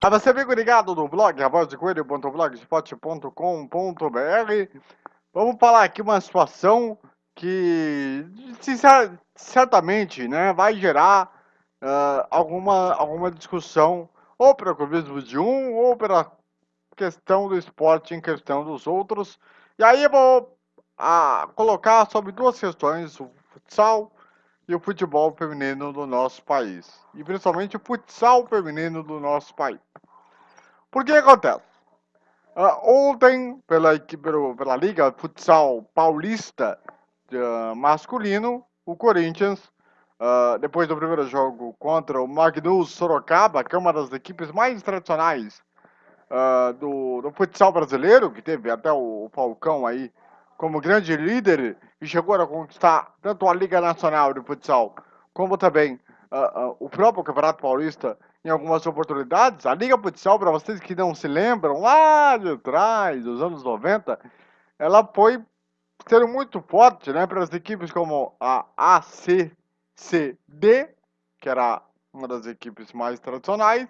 A você fica ligado no blog avozdecoelho.blogspot.com.br Vamos falar aqui uma situação que certamente né, vai gerar uh, alguma, alguma discussão ou pelo clubismo de um ou pela questão do esporte em questão dos outros. E aí eu vou uh, colocar sobre duas questões, o futsal e o futebol feminino do nosso país. E principalmente o futsal feminino do nosso país. Por que acontece? Uh, ontem, pela, pela, Liga Futsal Paulista uh, masculino, o Corinthians, uh, depois do primeiro jogo contra o Magnus Sorocaba, que é uma das equipes mais tradicionais do, do, futsal brasileiro, que teve até o, o Falcão aí como grande líder e chegou a conquistar tanto a Liga Nacional de Futsal como também o próprio Campeonato Paulista em algumas oportunidades. A Liga Futsal, para vocês que não se lembram, lá de trás, dos anos 90, ela foi ser muito forte né, para as equipes como a ACCD, que era uma das equipes mais tradicionais,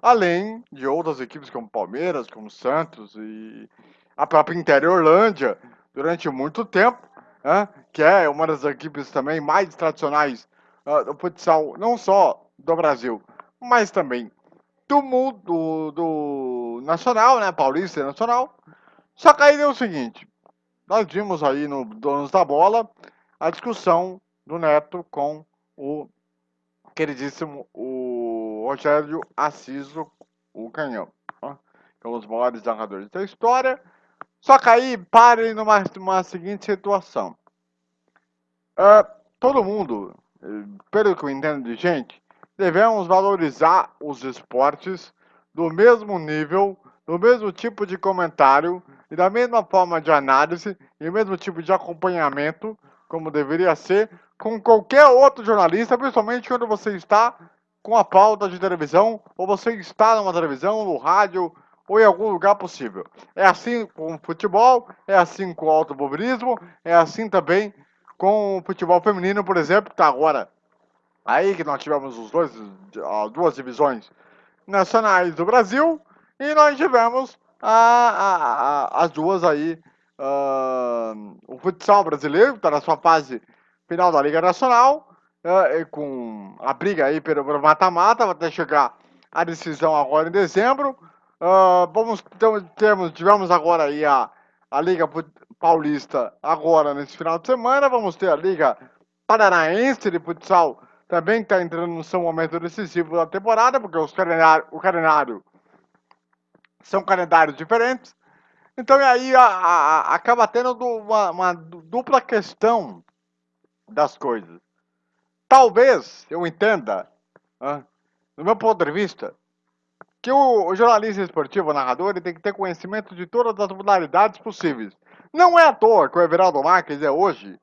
além de outras equipes como Palmeiras, como Santos e a própria Interiorlândia, durante muito tempo, né, que é uma das equipes também mais tradicionais uh, do futsal, não só do Brasil, mas também do mundo do, do nacional, né, paulista e nacional. Só que aí deu o seguinte, nós vimos aí no Donos da Bola a discussão do Neto com o queridíssimo o Rogério Assiso, o Canhão, né, que é um dos maiores narradores da história. Só que aí parem numa, numa seguinte situação. Uh, todo mundo, pelo que eu entendo de gente, devemos valorizar os esportes do mesmo nível, do mesmo tipo de comentário e da mesma forma de análise e o mesmo tipo de acompanhamento, como deveria ser, com qualquer outro jornalista, principalmente quando você está com a pauta de televisão, ou você está numa televisão, no rádio, ou em algum lugar possível. É assim com o futebol, é assim com o automobilismo, é assim também com o futebol feminino, por exemplo, que está agora Aí que nós tivemos os dois, as duas divisões nacionais do Brasil e nós tivemos a, a, a, as duas aí, uh, o futsal brasileiro, está na sua fase final da Liga Nacional, uh, com a briga aí pelo mata-mata, até chegar a decisão agora em dezembro. Uh, vamos, então, temos, tivemos agora aí a, a Liga Paulista agora nesse final de semana, vamos ter a Liga Paranaense de Futsal também está entrando no seu momento decisivo da temporada, porque os calendário, o calendário são calendários diferentes. Então, aí a, a, acaba tendo uma, uma, dupla questão das coisas. Talvez eu entenda, no meu ponto de vista, que o, jornalista esportivo, o narrador, ele tem que ter conhecimento de todas as modalidades possíveis. Não é à toa que o Everaldo Marques é hoje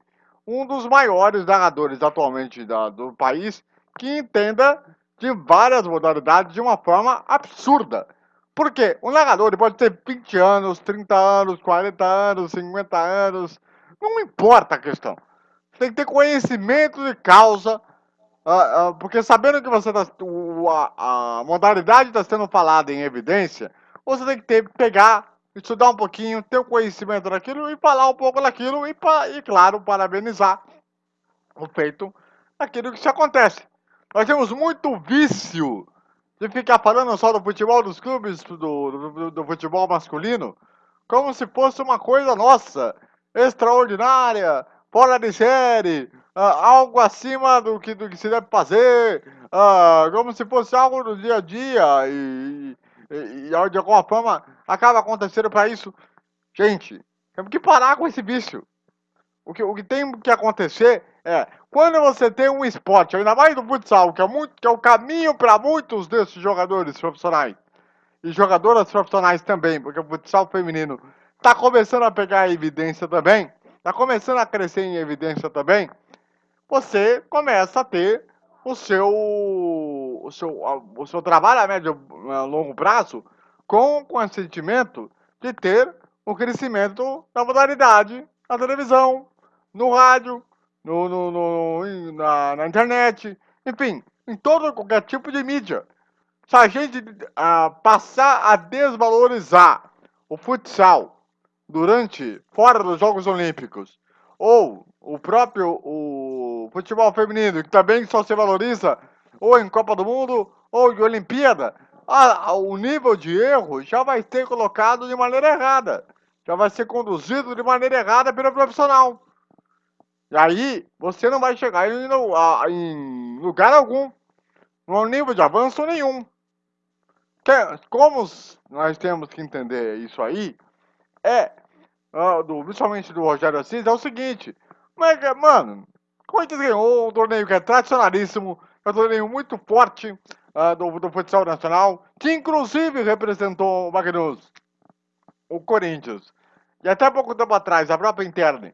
um dos maiores narradores atualmente da, do país que entenda de várias modalidades de uma forma absurda. Porque o narrador ele pode ter 20 anos, 30 anos, 40 anos, 50 anos, não importa a questão. Você tem que ter conhecimento de causa, uh, uh, porque sabendo que você tá, uh, a, a modalidade está sendo falada em evidência, você tem que ter, pegar estudar um pouquinho, ter o um conhecimento daquilo e falar um pouco daquilo e, e, claro, parabenizar o feito daquilo que se acontece. Nós temos muito vício de ficar falando só do futebol dos clubes, do, do, do futebol masculino, como se fosse uma coisa nossa, extraordinária, fora de série, uh, algo acima do que, do que se deve fazer, uh, como se fosse algo do dia a dia e, e, e de alguma forma acaba acontecendo para isso. Gente, temos que parar com esse vício. O que, o que tem que acontecer é, quando você tem um esporte, ainda mais do futsal, que é, muito, que é o caminho para muitos desses jogadores profissionais, e jogadoras profissionais também, porque o futsal feminino está começando a pegar evidência também, está começando a crescer em evidência também, você começa a ter o seu, o seu, o seu trabalho a médio a longo prazo com o consentimento de ter o crescimento da modalidade na televisão, no rádio, no, no, no na, na, internet, enfim, em todo qualquer tipo de mídia. se a gente uh, passar a desvalorizar o futsal durante, fora dos Jogos Olímpicos, ou o próprio o futebol feminino, que também só se valoriza ou em Copa do Mundo ou em Olimpíada, o nível de erro já vai ser colocado de maneira errada. Já vai ser conduzido de maneira errada pelo profissional. E aí, você não vai chegar em, em lugar algum. Não nível de avanço nenhum. Como nós temos que entender isso aí, é, do, principalmente do Rogério Assis, é o seguinte. Mas, mano, Corinthians ganhou um torneio que é tradicionalíssimo, é um torneio muito forte uh, do, do futsal nacional, que inclusive representou o Magnus, o Corinthians. E até pouco tempo atrás, a própria interna,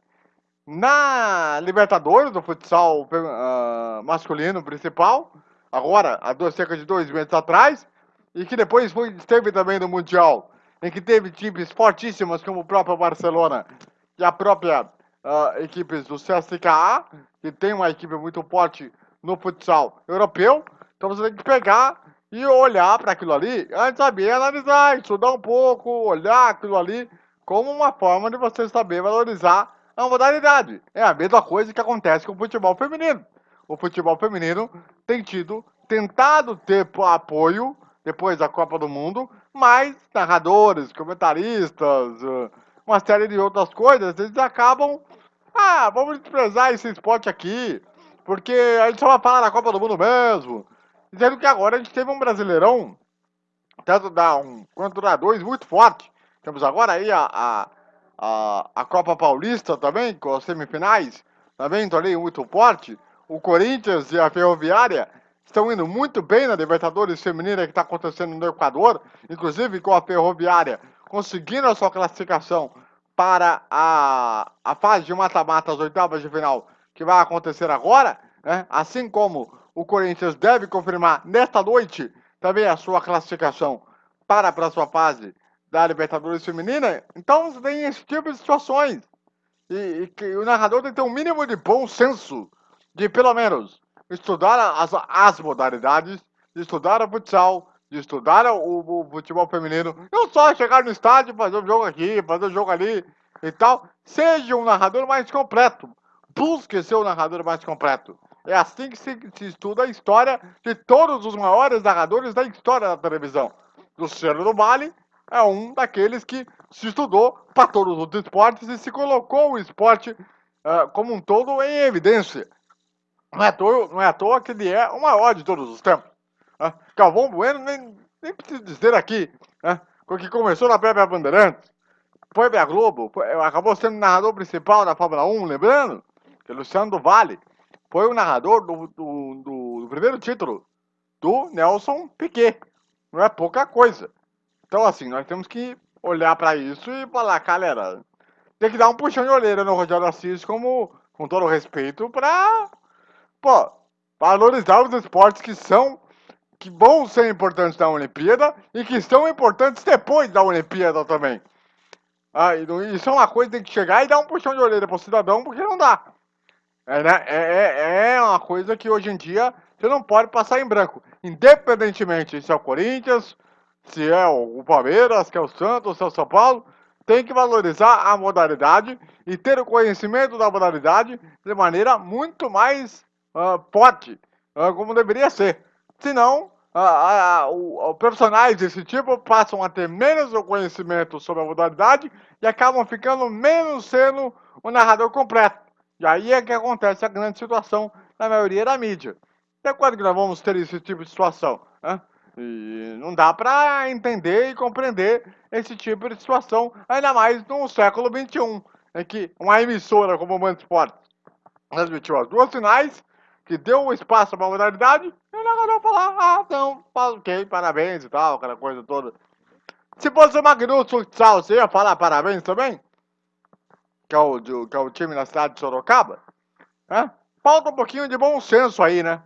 na Libertadores do futsal uh, masculino principal, agora, há dois, cerca de dois meses atrás, e que depois foi, esteve também no Mundial, em que teve times fortíssimos como o próprio Barcelona e a própria uh, equipes do CSKA, que tem uma equipe muito forte no futsal europeu. Então você tem que pegar e olhar para aquilo ali, antes saber analisar, estudar um pouco, olhar aquilo ali como uma forma de você saber valorizar a modalidade. É a mesma coisa que acontece com o futebol feminino. O futebol feminino tem tido, tentado ter apoio depois da Copa do Mundo, mas narradores, comentaristas, eh, uma série de outras coisas, eles acabam ah, vamos desprezar esse esporte aqui, porque a gente só vai falar da Copa do Mundo mesmo. Dizendo que agora a gente teve um brasileirão, tanto da um quanto da dois, muito forte. Temos agora aí a, a, a, a Copa Paulista também, com as semifinais, também torneio muito forte. O Corinthians e a Ferroviária estão indo muito bem na Libertadores Feminina que está acontecendo no Equador, inclusive com a Ferroviária conseguindo a sua classificação para a, a fase de mata-mata, as oitavas de final, que vai acontecer agora, né? assim como o Corinthians deve confirmar nesta noite também a sua classificação para a próxima fase da Libertadores Feminina. Então você tem esse tipo de situações. E, e que o narrador tem que ter um mínimo de bom senso de pelo menos estudar as, as modalidades, de estudar o futsal, de estudar o, o, futebol feminino, não só chegar no estádio, fazer um jogo aqui, fazer um jogo ali e tal. Seja um narrador mais completo. Busque ser um narrador mais completo. É assim que se, se, estuda a história de todos os maiores narradores da história da televisão. Luciano do Vale é um daqueles que se estudou para todos os esportes e se colocou o esporte uh, como um todo em evidência. Não é, à toa, não é à toa que ele é o maior de todos os tempos. Né? Galvão Bueno, nem, nem preciso dizer aqui, né? que começou na própria Bandeirantes, foi pra Globo, foi, acabou sendo narrador principal da Fórmula 1, lembrando? Que Luciano do Vale foi o narrador do, do, do, do primeiro título do Nelson Piquet. Não é pouca coisa. Então, assim, nós temos que olhar para isso e falar, galera, tem que dar um puxão de orelha no Rogério Assis, como, com todo respeito, para, valorizar os esportes que são que vão ser importantes na Olimpíada e que são importantes depois da Olimpíada também. Ah, isso é uma coisa que tem que chegar e dar um puxão de orelha para o cidadão, porque não dá. É, né? é, é, é uma coisa que hoje em dia você não pode passar em branco. Independentemente se é o Corinthians, se é o Palmeiras, se é o Santos, se é o São Paulo, tem que valorizar a modalidade e ter o conhecimento da modalidade de maneira muito mais uh, forte, uh, como deveria ser. Senão, a, a, a, profissionais desse tipo passam a ter menos conhecimento sobre a modalidade e acabam ficando menos sendo o narrador completo. E aí é que acontece a grande situação na maioria da mídia. Até quando que nós vamos ter esse tipo de situação? Né? E não dá para entender e compreender esse tipo de situação, ainda mais no século XXI, em que uma emissora como o Band Esportes transmitiu as duas finais que deu um espaço para a modalidade, e o narrador falar, ah, não, ok, parabéns e tal, aquela coisa toda. Se fosse o Magnus Futsal, você ia falar parabéns também? Que é o, que é o time na cidade de Sorocaba? Falta um pouquinho de bom senso aí, né?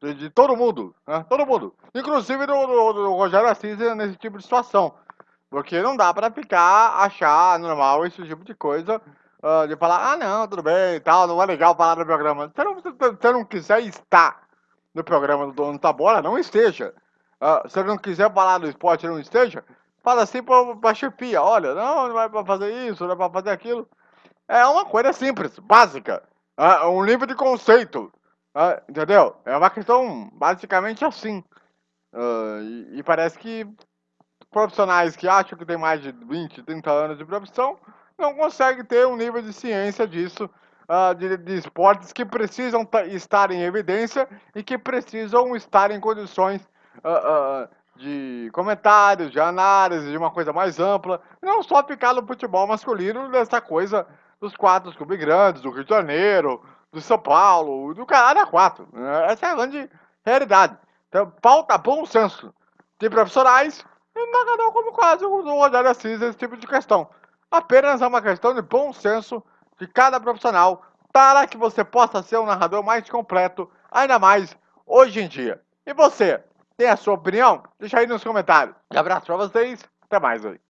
De, de todo mundo, né? Todo mundo. Inclusive do, do, do Rogério Assis nesse tipo de situação. Porque não dá pra ficar, achar normal esse tipo de coisa uh, de falar, ah não, tudo bem e tal, não é legal falar no programa. Se não, se não quiser estar no programa do Dono da Bola, não esteja. Uh, se não quiser falar do esporte não esteja, fala assim pra, pra chefia, olha, não, não vai pra fazer isso, não vai pra fazer aquilo. É uma coisa simples, básica. Uh, um livro de conceito. Uh, entendeu? É uma questão basicamente assim. E, e, parece que profissionais que acham que tem mais de 20, 30 anos de profissão não conseguem ter um nível de ciência disso uh, de, de, esportes que precisam estar em evidência e que precisam estar em condições uh, uh, de comentários, de análise, de uma coisa mais ampla. Não só ficar no futebol masculino, dessa coisa dos quatro clubes grandes, do Rio de Janeiro, do São Paulo, do caralho a quatro. Essa é a grande realidade. Então, falta bom senso de profissionais e narrador como quase o Rogério Assis, esse tipo de questão. Apenas é uma questão de bom senso de cada profissional para que você possa ser um narrador mais completo, ainda mais hoje em dia. E você, tem a sua opinião? Deixa aí nos comentários. Um abraço para vocês, até mais aí.